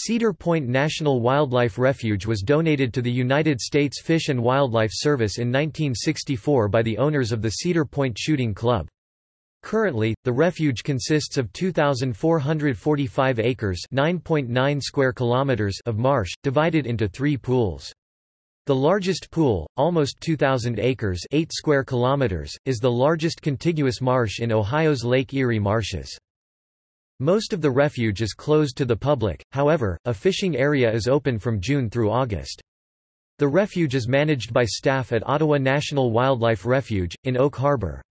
Cedar Point National Wildlife Refuge was donated to the United States Fish and Wildlife Service in 1964 by the owners of the Cedar Point Shooting Club. Currently, the refuge consists of 2,445 acres (9.9 square kilometers) of marsh, divided into three pools. The largest pool, almost 2,000 acres 8 square kilometers, is the largest contiguous marsh in Ohio's Lake Erie marshes. Most of the refuge is closed to the public, however, a fishing area is open from June through August. The refuge is managed by staff at Ottawa National Wildlife Refuge, in Oak Harbor.